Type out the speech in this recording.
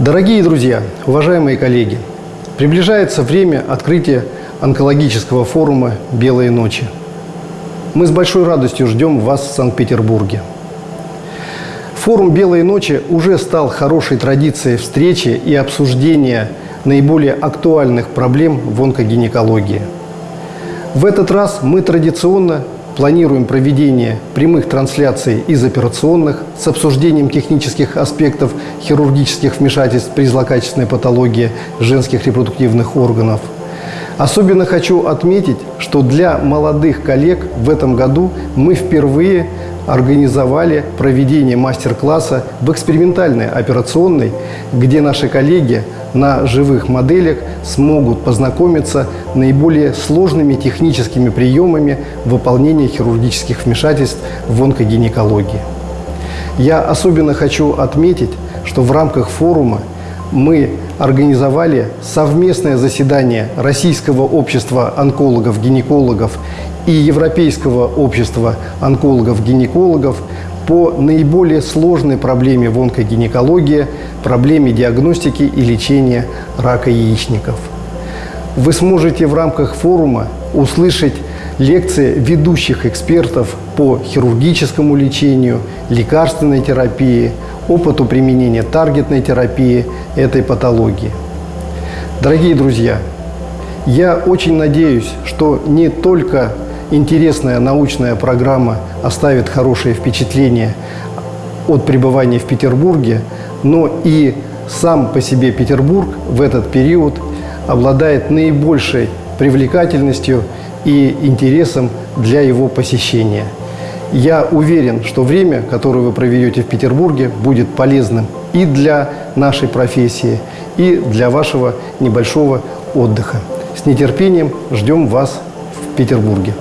Дорогие друзья, уважаемые коллеги, приближается время открытия онкологического форума «Белые ночи». Мы с большой радостью ждем вас в Санкт-Петербурге. Форум «Белые ночи» уже стал хорошей традицией встречи и обсуждения наиболее актуальных проблем в онкогинекологии. В этот раз мы традиционно планируем проведение прямых трансляций из операционных с обсуждением технических аспектов хирургических вмешательств при злокачественной патологии женских репродуктивных органов. Особенно хочу отметить, что для молодых коллег в этом году мы впервые организовали проведение мастер-класса в экспериментальной операционной, где наши коллеги на живых моделях смогут познакомиться наиболее сложными техническими приемами выполнения хирургических вмешательств в онкогинекологии. Я особенно хочу отметить, что в рамках форума мы организовали совместное заседание Российского общества онкологов-гинекологов и Европейского общества онкологов-гинекологов по наиболее сложной проблеме в онкогинекологии, проблеме диагностики и лечения рака яичников. Вы сможете в рамках форума услышать лекции ведущих экспертов по хирургическому лечению, лекарственной терапии, опыту применения таргетной терапии этой патологии. Дорогие друзья, я очень надеюсь, что не только интересная научная программа оставит хорошее впечатление от пребывания в Петербурге, но и сам по себе Петербург в этот период обладает наибольшей привлекательностью и интересом для его посещения. Я уверен, что время, которое вы проведете в Петербурге, будет полезным и для нашей профессии, и для вашего небольшого отдыха. С нетерпением ждем вас в Петербурге.